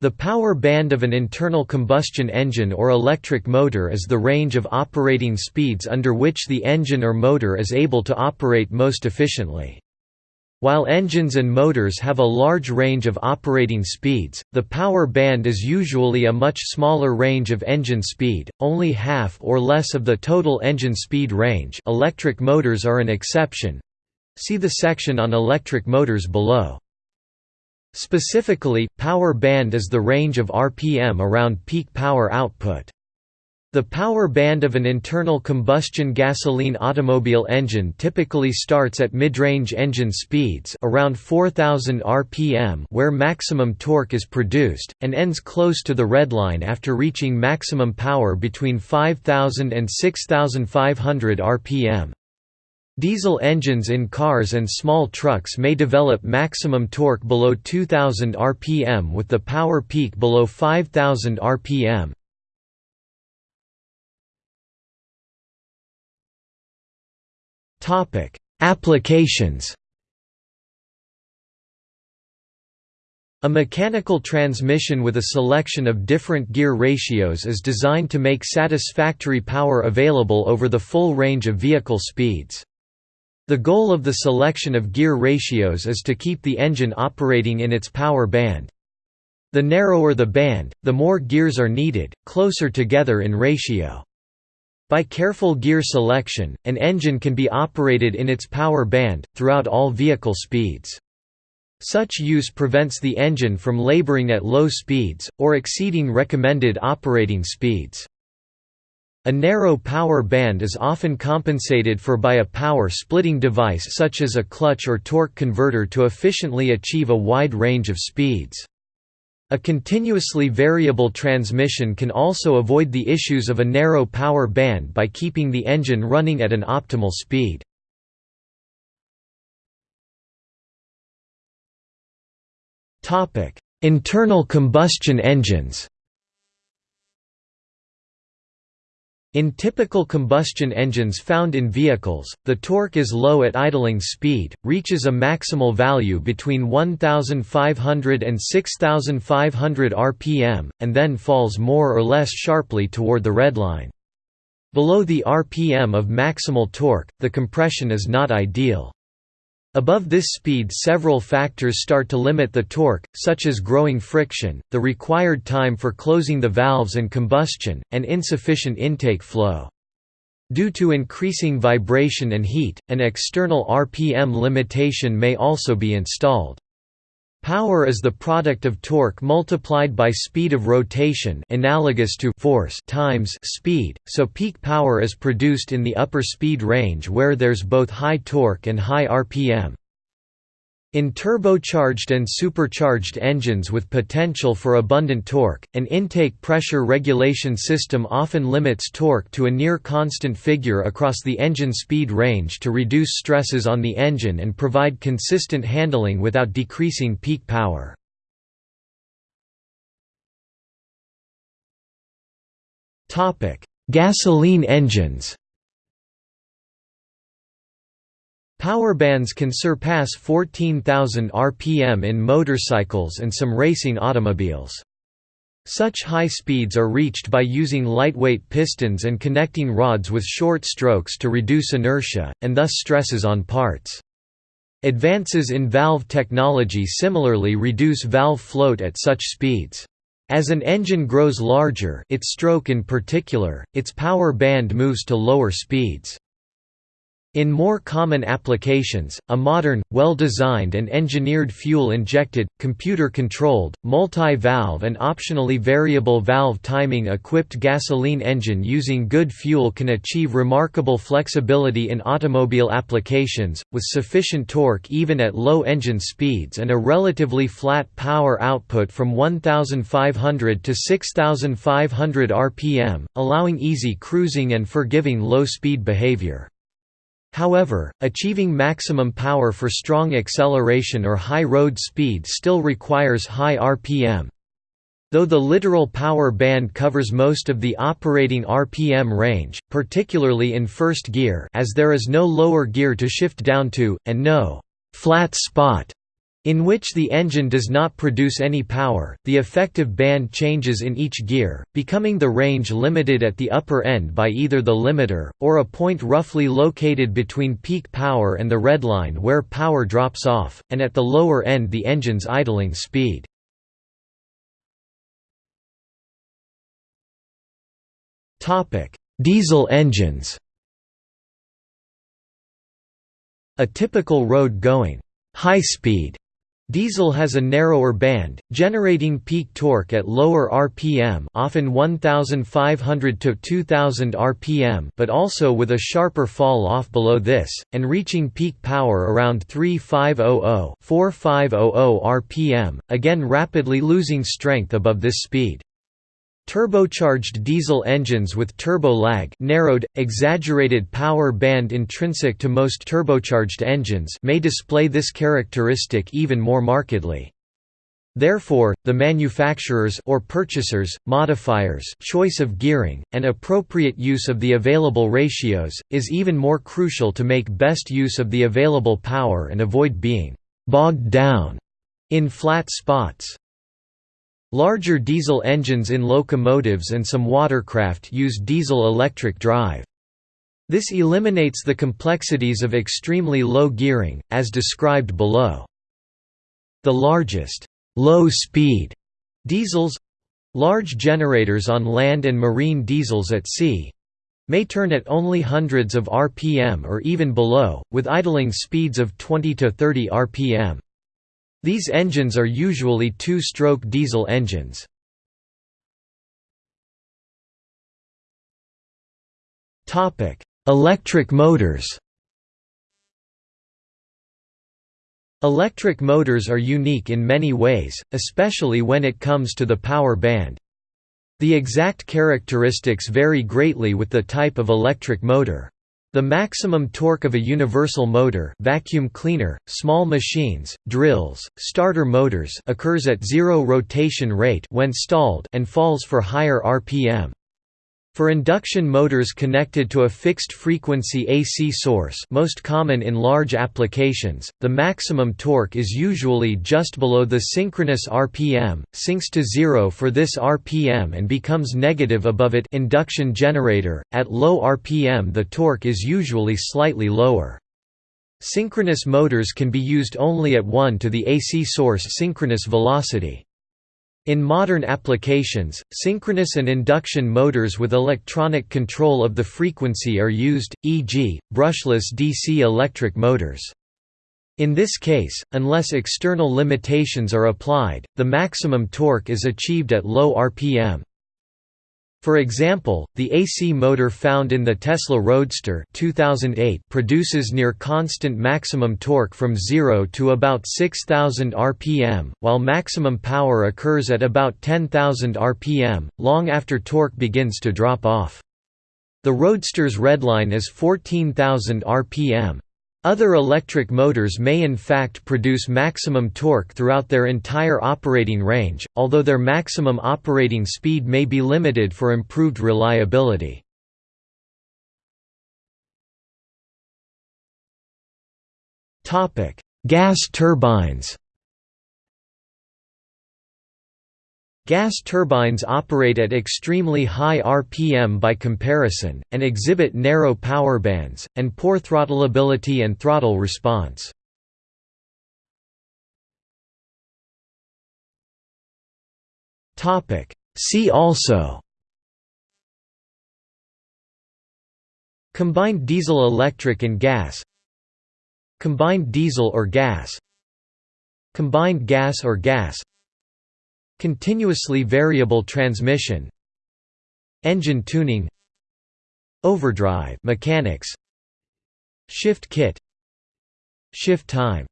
The power band of an internal combustion engine or electric motor is the range of operating speeds under which the engine or motor is able to operate most efficiently. While engines and motors have a large range of operating speeds, the power band is usually a much smaller range of engine speed, only half or less of the total engine speed range electric motors are an exception. See the section on electric motors below. Specifically, power band is the range of RPM around peak power output. The power band of an internal combustion gasoline automobile engine typically starts at mid-range engine speeds around 4000 rpm where maximum torque is produced, and ends close to the redline after reaching maximum power between 5000 and 6500 rpm. Diesel engines in cars and small trucks may develop maximum torque below 2000 rpm with the power peak below 5000 rpm. Topic: Applications. A mechanical transmission with a selection of different gear ratios is designed to make satisfactory power available over the full range of vehicle speeds. The goal of the selection of gear ratios is to keep the engine operating in its power band. The narrower the band, the more gears are needed, closer together in ratio. By careful gear selection, an engine can be operated in its power band, throughout all vehicle speeds. Such use prevents the engine from laboring at low speeds, or exceeding recommended operating speeds. A narrow power band is often compensated for by a power-splitting device such as a clutch or torque converter to efficiently achieve a wide range of speeds. A continuously variable transmission can also avoid the issues of a narrow power band by keeping the engine running at an optimal speed. Internal combustion engines In typical combustion engines found in vehicles, the torque is low at idling speed, reaches a maximal value between 1500 and 6500 rpm, and then falls more or less sharply toward the redline. Below the rpm of maximal torque, the compression is not ideal. Above this speed several factors start to limit the torque, such as growing friction, the required time for closing the valves and combustion, and insufficient intake flow. Due to increasing vibration and heat, an external RPM limitation may also be installed. Power is the product of torque multiplied by speed of rotation analogous to force times speed, so peak power is produced in the upper speed range where there's both high torque and high RPM. In turbocharged and supercharged engines with potential for abundant torque, an intake pressure regulation system often limits torque to a near constant figure across the engine speed range to reduce stresses on the engine and provide consistent handling without decreasing peak power. Gasoline engines Power bands can surpass 14,000 rpm in motorcycles and some racing automobiles. Such high speeds are reached by using lightweight pistons and connecting rods with short strokes to reduce inertia, and thus stresses on parts. Advances in valve technology similarly reduce valve float at such speeds. As an engine grows larger its stroke in particular, its power band moves to lower speeds. In more common applications, a modern, well-designed and engineered fuel-injected, computer-controlled, multi-valve and optionally variable valve timing-equipped gasoline engine using good fuel can achieve remarkable flexibility in automobile applications, with sufficient torque even at low engine speeds and a relatively flat power output from 1500 to 6500 rpm, allowing easy cruising and forgiving low-speed behavior. However, achieving maximum power for strong acceleration or high road speed still requires high RPM. Though the literal power band covers most of the operating RPM range, particularly in first gear as there is no lower gear to shift down to, and no «flat spot» in which the engine does not produce any power, the effective band changes in each gear, becoming the range limited at the upper end by either the limiter, or a point roughly located between peak power and the redline where power drops off, and at the lower end the engine's idling speed. Diesel engines A typical road-going, high-speed Diesel has a narrower band, generating peak torque at lower RPM often 1500 to 2000 RPM but also with a sharper fall off below this, and reaching peak power around 3500 4500 RPM, again rapidly losing strength above this speed. Turbocharged diesel engines with turbo lag narrowed, exaggerated power band intrinsic to most turbocharged engines may display this characteristic even more markedly. Therefore, the manufacturer's or purchaser's, modifier's choice of gearing, and appropriate use of the available ratios, is even more crucial to make best use of the available power and avoid being «bogged down» in flat spots. Larger diesel engines in locomotives and some watercraft use diesel-electric drive. This eliminates the complexities of extremely low gearing, as described below. The largest low-speed diesels—large generators on land and marine diesels at sea, may turn at only hundreds of rpm or even below, with idling speeds of 20 to 30 rpm. These engines are usually two-stroke diesel engines. Electric motors Electric motors are unique in many ways, especially when it comes to the power band. The exact characteristics vary greatly with the type of electric motor. The maximum torque of a universal motor vacuum cleaner, small machines, drills, starter motors occurs at zero rotation rate when stalled and falls for higher RPM. For induction motors connected to a fixed-frequency AC source most common in large applications, the maximum torque is usually just below the synchronous RPM, sinks to zero for this RPM and becomes negative above it induction generator, at low RPM the torque is usually slightly lower. Synchronous motors can be used only at 1 to the AC source synchronous velocity. In modern applications, synchronous and induction motors with electronic control of the frequency are used, e.g., brushless DC electric motors. In this case, unless external limitations are applied, the maximum torque is achieved at low RPM. For example, the AC motor found in the Tesla Roadster 2008 produces near constant maximum torque from 0 to about 6000 rpm, while maximum power occurs at about 10,000 rpm, long after torque begins to drop off. The Roadster's redline is 14,000 rpm. Other electric motors may in fact produce maximum torque throughout their entire operating range, although their maximum operating speed may be limited for improved reliability. Gas turbines Gas turbines operate at extremely high RPM by comparison, and exhibit narrow power bands, and poor throttleability and throttle response. See also Combined diesel electric and gas Combined diesel or gas Combined gas or gas Continuously variable transmission Engine tuning Overdrive mechanics Shift kit Shift time